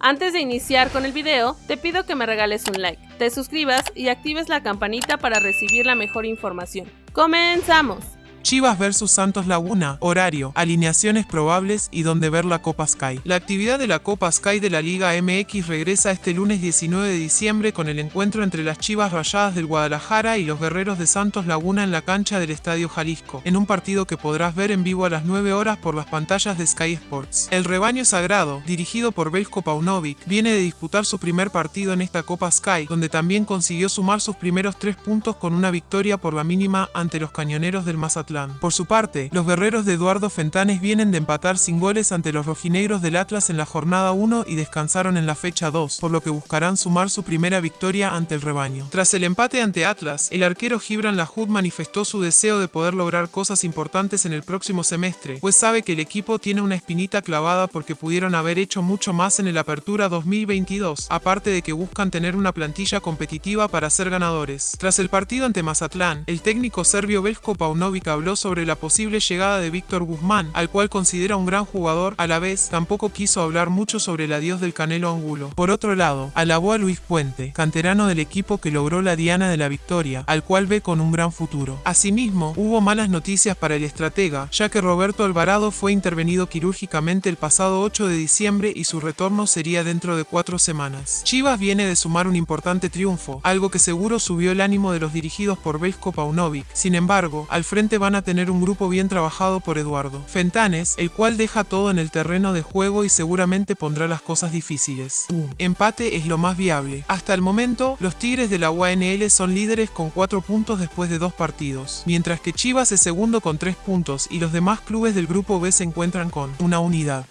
Antes de iniciar con el video, te pido que me regales un like, te suscribas y actives la campanita para recibir la mejor información. ¡Comenzamos! Chivas vs Santos Laguna, horario, alineaciones probables y donde ver la Copa Sky. La actividad de la Copa Sky de la Liga MX regresa este lunes 19 de diciembre con el encuentro entre las Chivas Rayadas del Guadalajara y los Guerreros de Santos Laguna en la cancha del Estadio Jalisco, en un partido que podrás ver en vivo a las 9 horas por las pantallas de Sky Sports. El rebaño sagrado, dirigido por Belko Paunovic, viene de disputar su primer partido en esta Copa Sky, donde también consiguió sumar sus primeros tres puntos con una victoria por la mínima ante los cañoneros del Mazatlán. Por su parte, los guerreros de Eduardo Fentanes vienen de empatar sin goles ante los rojinegros del Atlas en la jornada 1 y descansaron en la fecha 2, por lo que buscarán sumar su primera victoria ante el rebaño. Tras el empate ante Atlas, el arquero Gibran Lahoud manifestó su deseo de poder lograr cosas importantes en el próximo semestre, pues sabe que el equipo tiene una espinita clavada porque pudieron haber hecho mucho más en el Apertura 2022, aparte de que buscan tener una plantilla competitiva para ser ganadores. Tras el partido ante Mazatlán, el técnico serbio Belko Paunovic habló sobre la posible llegada de Víctor Guzmán, al cual considera un gran jugador, a la vez tampoco quiso hablar mucho sobre el adiós del Canelo Angulo. Por otro lado, alabó a Luis Puente, canterano del equipo que logró la diana de la victoria, al cual ve con un gran futuro. Asimismo, hubo malas noticias para el estratega, ya que Roberto Alvarado fue intervenido quirúrgicamente el pasado 8 de diciembre y su retorno sería dentro de cuatro semanas. Chivas viene de sumar un importante triunfo, algo que seguro subió el ánimo de los dirigidos por Belko Paunovic. Sin embargo, al frente van a tener un grupo bien trabajado por Eduardo Fentanes, el cual deja todo en el terreno de juego y seguramente pondrá las cosas difíciles. Un empate es lo más viable. Hasta el momento, los Tigres de la UANL son líderes con 4 puntos después de dos partidos, mientras que Chivas es segundo con 3 puntos y los demás clubes del grupo B se encuentran con una unidad.